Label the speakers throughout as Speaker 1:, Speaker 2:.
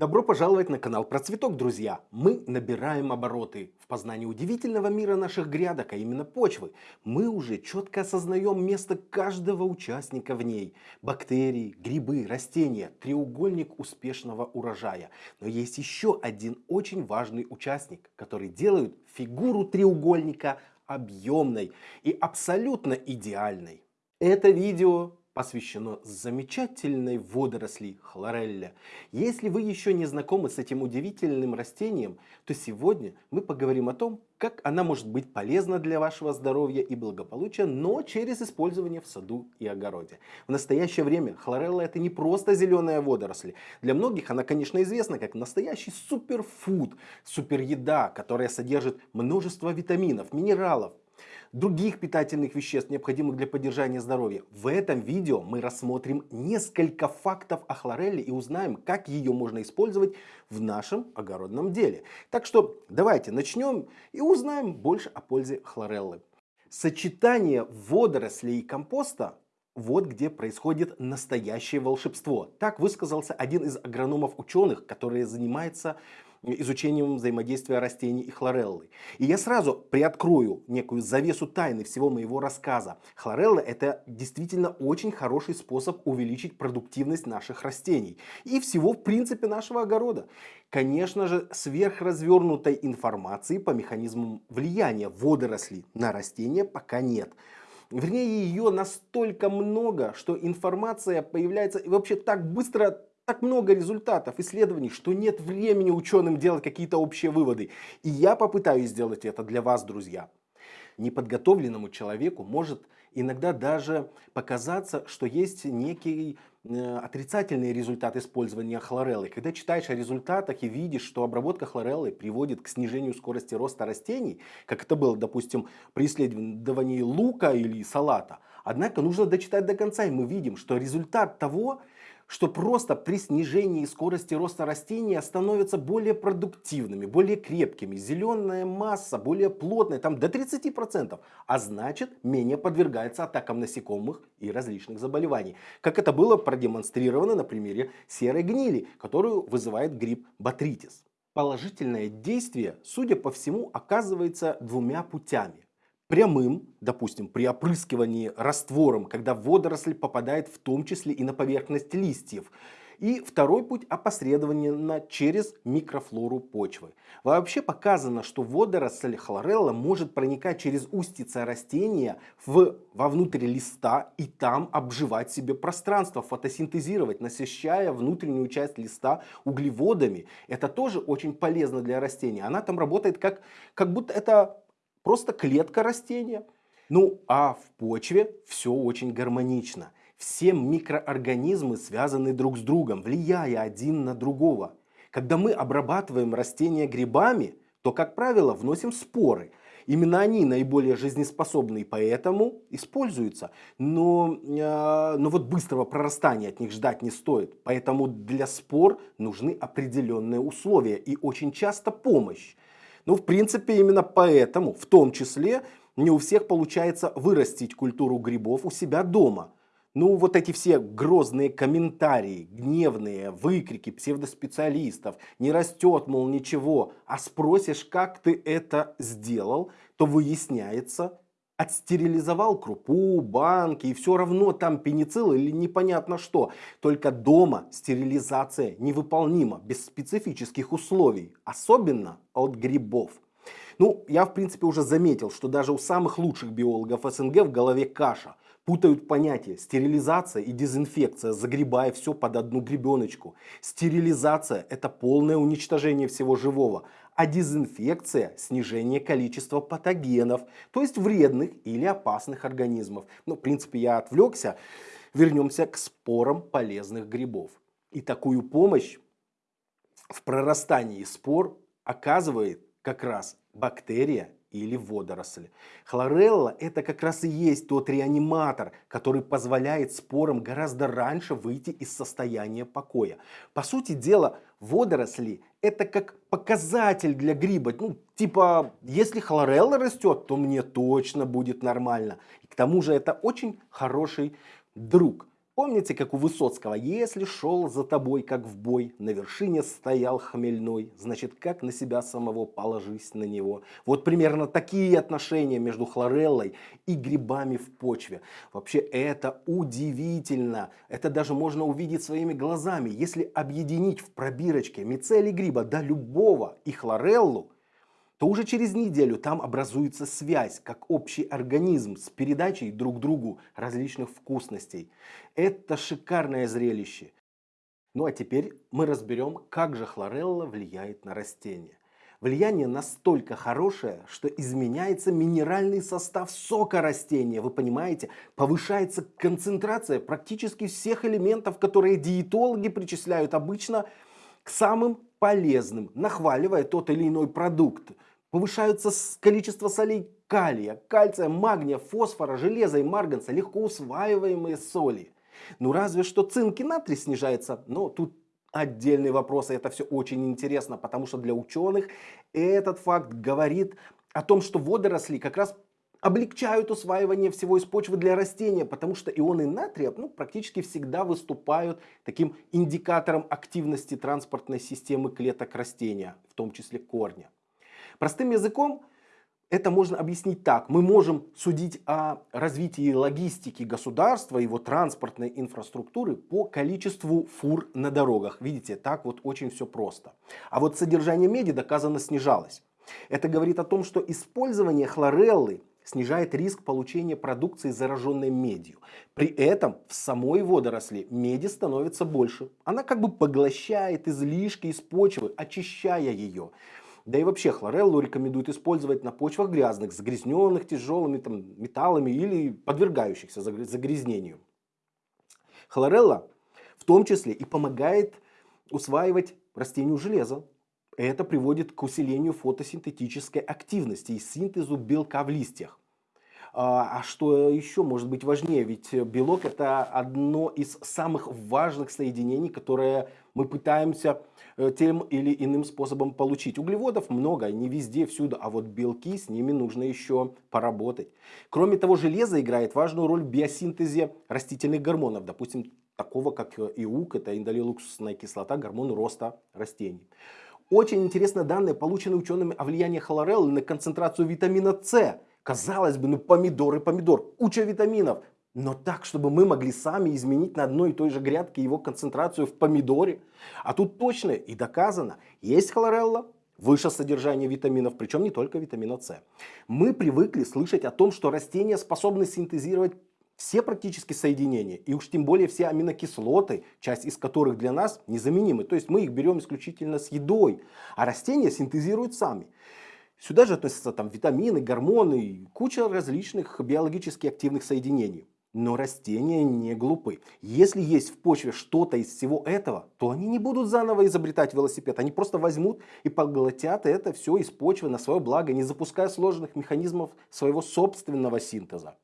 Speaker 1: Добро пожаловать на канал Про Цветок, друзья! Мы набираем обороты в познании удивительного мира наших грядок, а именно почвы. Мы уже четко осознаем место каждого участника в ней. Бактерии, грибы, растения, треугольник успешного урожая. Но есть еще один очень важный участник, который делает фигуру треугольника объемной и абсолютно идеальной. Это видео посвящено замечательной водоросли хлорелля. Если вы еще не знакомы с этим удивительным растением, то сегодня мы поговорим о том, как она может быть полезна для вашего здоровья и благополучия, но через использование в саду и огороде. В настоящее время хлорелла это не просто зеленая водоросль. Для многих она, конечно, известна как настоящий суперфуд, супереда, которая содержит множество витаминов, минералов, других питательных веществ, необходимых для поддержания здоровья. В этом видео мы рассмотрим несколько фактов о хлорелле и узнаем, как ее можно использовать в нашем огородном деле. Так что давайте начнем и узнаем больше о пользе хлореллы. Сочетание водорослей и компоста вот где происходит настоящее волшебство. Так высказался один из агрономов-ученых, который занимается изучением взаимодействия растений и хлореллы. И я сразу приоткрою некую завесу тайны всего моего рассказа. Хлорелла это действительно очень хороший способ увеличить продуктивность наших растений и всего в принципе нашего огорода. Конечно же, сверхразвернутой информации по механизмам влияния водорослей на растения пока нет. Вернее, ее настолько много, что информация появляется вообще так быстро, так много результатов, исследований, что нет времени ученым делать какие-то общие выводы. И я попытаюсь сделать это для вас, друзья. Неподготовленному человеку может иногда даже показаться, что есть некий э, отрицательный результат использования хлореллы. Когда читаешь о результатах и видишь, что обработка хлореллы приводит к снижению скорости роста растений, как это было, допустим, при исследовании лука или салата, однако нужно дочитать до конца, и мы видим, что результат того, что просто при снижении скорости роста растения становятся более продуктивными, более крепкими, зеленая масса более плотная, там до 30%, а значит менее подвергается атакам насекомых и различных заболеваний. Как это было продемонстрировано на примере серой гнили, которую вызывает гриб ботритис. Положительное действие, судя по всему, оказывается двумя путями прямым, допустим, при опрыскивании раствором, когда водоросль попадает в том числе и на поверхность листьев. И второй путь опосредованно через микрофлору почвы. Вообще показано, что водоросль хлорелла может проникать через устица растения в, вовнутрь листа и там обживать себе пространство, фотосинтезировать, насыщая внутреннюю часть листа углеводами. Это тоже очень полезно для растения. Она там работает как, как будто это Просто клетка растения. Ну а в почве все очень гармонично. Все микроорганизмы связаны друг с другом, влияя один на другого. Когда мы обрабатываем растения грибами, то, как правило, вносим споры. Именно они наиболее жизнеспособны, и поэтому используются. Но, э, но вот быстрого прорастания от них ждать не стоит. Поэтому для спор нужны определенные условия и очень часто помощь. Ну, в принципе, именно поэтому, в том числе, не у всех получается вырастить культуру грибов у себя дома. Ну, вот эти все грозные комментарии, гневные выкрики псевдоспециалистов, не растет, мол, ничего, а спросишь, как ты это сделал, то выясняется, отстерилизовал крупу, банки, и все равно там пеницилл или непонятно что. Только дома стерилизация невыполнима, без специфических условий, особенно от грибов. Ну, я в принципе уже заметил, что даже у самых лучших биологов СНГ в голове каша. Путают понятия стерилизация и дезинфекция, загребая все под одну гребеночку. Стерилизация это полное уничтожение всего живого, а дезинфекция – снижение количества патогенов, то есть вредных или опасных организмов. Ну, в принципе, я отвлекся. Вернемся к спорам полезных грибов. И такую помощь в прорастании спор оказывает как раз бактерия или водоросль. Хлорелла это как раз и есть тот реаниматор, который позволяет спорам гораздо раньше выйти из состояния покоя. По сути дела, водоросли это как показатель для гриба. Ну, типа, если хлорелла растет, то мне точно будет нормально. И к тому же это очень хороший друг. Помните, как у Высоцкого, если шел за тобой, как в бой, на вершине стоял хмельной, значит, как на себя самого положись на него. Вот примерно такие отношения между хлореллой и грибами в почве. Вообще это удивительно. Это даже можно увидеть своими глазами. Если объединить в пробирочке мицелий гриба до любого и хлореллу, то уже через неделю там образуется связь, как общий организм с передачей друг другу различных вкусностей. Это шикарное зрелище. Ну а теперь мы разберем, как же хлорелла влияет на растения. Влияние настолько хорошее, что изменяется минеральный состав сока растения. Вы понимаете, повышается концентрация практически всех элементов, которые диетологи причисляют обычно к самым полезным, нахваливая тот или иной продукт. Повышается количество солей калия, кальция, магния, фосфора, железа и марганца, легко усваиваемые соли. Ну разве что цинк и натрий снижается, но тут отдельный вопрос, и это все очень интересно, потому что для ученых этот факт говорит о том, что водоросли как раз облегчают усваивание всего из почвы для растения, потому что ионы натрия ну, практически всегда выступают таким индикатором активности транспортной системы клеток растения, в том числе корня. Простым языком это можно объяснить так. Мы можем судить о развитии логистики государства, его транспортной инфраструктуры по количеству фур на дорогах. Видите, так вот очень все просто. А вот содержание меди доказано снижалось. Это говорит о том, что использование хлореллы снижает риск получения продукции, зараженной медью. При этом в самой водоросли меди становится больше. Она как бы поглощает излишки из почвы, очищая ее. Да и вообще хлореллу рекомендуют использовать на почвах грязных, загрязненных тяжелыми там, металлами или подвергающихся загрязнению. Хлорелла в том числе и помогает усваивать растению железо. Это приводит к усилению фотосинтетической активности и синтезу белка в листьях. А, а что еще может быть важнее? Ведь белок это одно из самых важных соединений, которое мы пытаемся э, тем или иным способом получить. Углеводов много, не везде, всюду, а вот белки, с ними нужно еще поработать. Кроме того, железо играет важную роль в биосинтезе растительных гормонов, допустим, такого как иук, это индолилуксусная кислота, гормон роста растений. Очень интересные данные, полученные учеными о влиянии хлореллы на концентрацию витамина С Казалось бы, ну помидор и помидор, куча витаминов. Но так, чтобы мы могли сами изменить на одной и той же грядке его концентрацию в помидоре. А тут точно и доказано, есть хлорелла, выше содержание витаминов, причем не только витамина С. Мы привыкли слышать о том, что растения способны синтезировать все практически соединения, и уж тем более все аминокислоты, часть из которых для нас незаменимы. То есть мы их берем исключительно с едой, а растения синтезируют сами. Сюда же относятся там витамины, гормоны, куча различных биологически активных соединений. Но растения не глупы. Если есть в почве что-то из всего этого, то они не будут заново изобретать велосипед. Они просто возьмут и поглотят это все из почвы на свое благо, не запуская сложных механизмов своего собственного синтеза.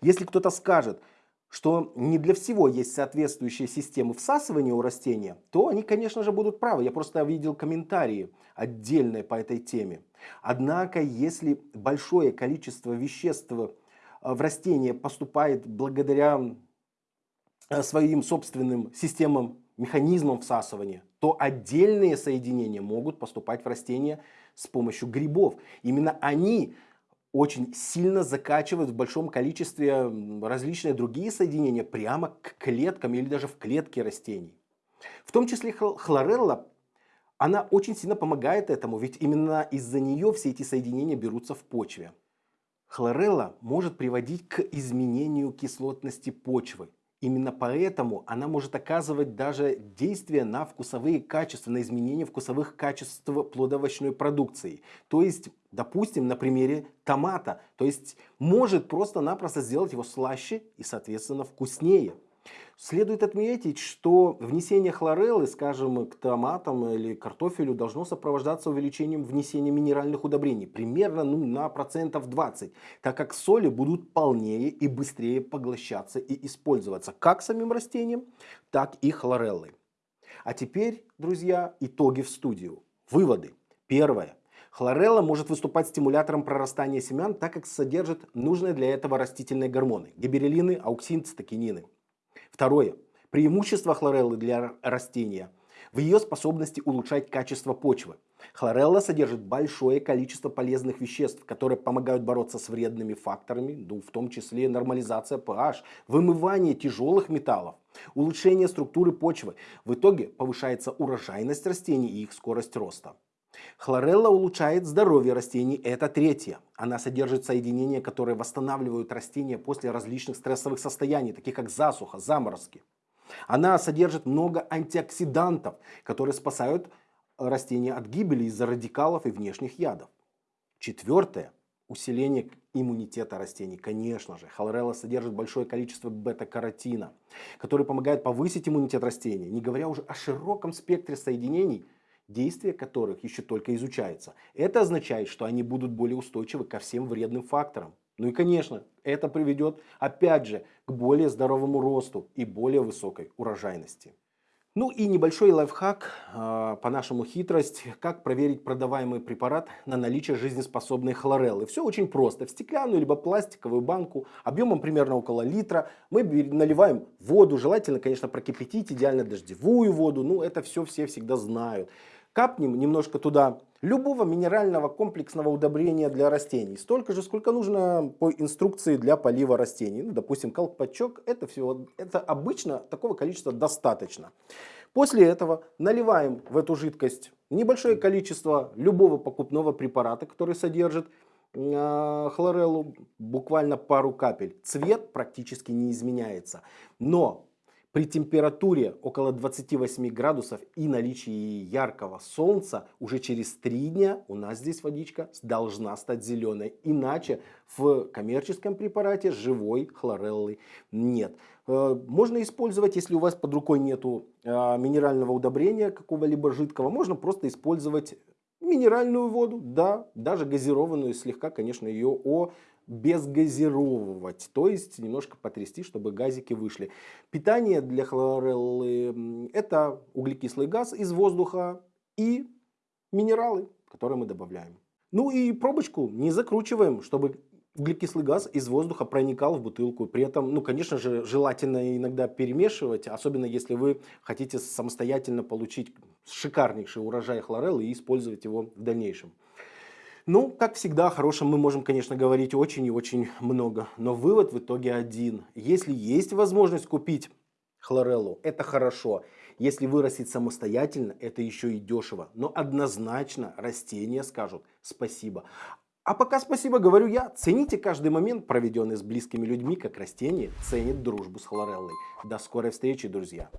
Speaker 1: Если кто-то скажет, что не для всего есть соответствующие системы всасывания у растения, то они, конечно же, будут правы. Я просто видел комментарии отдельные по этой теме. Однако, если большое количество веществ э, в растение поступает благодаря э, своим собственным системам, механизмам всасывания, то отдельные соединения могут поступать в растение с помощью грибов. Именно они очень сильно закачивают в большом количестве различные другие соединения прямо к клеткам или даже в клетки растений. В том числе хлорелла, она очень сильно помогает этому, ведь именно из-за нее все эти соединения берутся в почве. Хлорелла может приводить к изменению кислотности почвы. Именно поэтому она может оказывать даже действие на вкусовые качества, на изменение вкусовых качеств плодовочной продукции. То есть, допустим, на примере томата. То есть, может просто-напросто сделать его слаще и, соответственно, вкуснее. Следует отметить, что внесение хлореллы, скажем, к томатам или картофелю должно сопровождаться увеличением внесения минеральных удобрений, примерно ну, на процентов 20, так как соли будут полнее и быстрее поглощаться и использоваться как самим растением, так и хлореллой. А теперь, друзья, итоги в студию. Выводы. Первое. Хлорелла может выступать стимулятором прорастания семян, так как содержит нужные для этого растительные гормоны – гиберелины, ауксин, цитокинины. Второе. Преимущество хлореллы для растения в ее способности улучшать качество почвы. Хлорелла содержит большое количество полезных веществ, которые помогают бороться с вредными факторами, ну, в том числе нормализация pH, вымывание тяжелых металлов, улучшение структуры почвы. В итоге повышается урожайность растений и их скорость роста. Хлорелла улучшает здоровье растений, это третье. Она содержит соединения, которые восстанавливают растения после различных стрессовых состояний, таких как засуха, заморозки. Она содержит много антиоксидантов, которые спасают растения от гибели из-за радикалов и внешних ядов. Четвертое. Усиление иммунитета растений. Конечно же, хлорелла содержит большое количество бета-каротина, который помогает повысить иммунитет растения, не говоря уже о широком спектре соединений, действие которых еще только изучается. Это означает, что они будут более устойчивы ко всем вредным факторам. Ну и конечно, это приведет опять же к более здоровому росту и более высокой урожайности. Ну и небольшой лайфхак, э, по-нашему хитрость, как проверить продаваемый препарат на наличие жизнеспособной хлореллы. Все очень просто. В стеклянную либо пластиковую банку объемом примерно около литра мы наливаем воду, желательно, конечно, прокипятить, идеально дождевую воду, ну это все все всегда знают. Капнем немножко туда любого минерального комплексного удобрения для растений. Столько же, сколько нужно по инструкции для полива растений. Ну, допустим, колпачок, это, всего, это обычно такого количества достаточно. После этого наливаем в эту жидкость небольшое количество любого покупного препарата, который содержит э, хлореллу, буквально пару капель. Цвет практически не изменяется. Но при температуре около 28 градусов и наличии яркого солнца уже через 3 дня у нас здесь водичка должна стать зеленой. Иначе в коммерческом препарате живой хлореллы нет. Э, можно использовать, если у вас под рукой нету э, минерального удобрения какого-либо жидкого, можно просто использовать минеральную воду, да, даже газированную, слегка, конечно, ее о безгазировывать, то есть немножко потрясти, чтобы газики вышли. Питание для хлореллы это углекислый газ из воздуха и минералы, которые мы добавляем. Ну и пробочку не закручиваем, чтобы углекислый газ из воздуха проникал в бутылку. При этом, ну, конечно же, желательно иногда перемешивать, особенно если вы хотите самостоятельно получить шикарнейший урожай хлореллы и использовать его в дальнейшем. Ну, как всегда, о хорошем мы можем, конечно, говорить очень и очень много, но вывод в итоге один. Если есть возможность купить хлореллу, это хорошо. Если вырастить самостоятельно, это еще и дешево. Но однозначно растения скажут спасибо. А пока спасибо говорю я. Цените каждый момент, проведенный с близкими людьми, как растение ценит дружбу с хлореллой. До скорой встречи, друзья.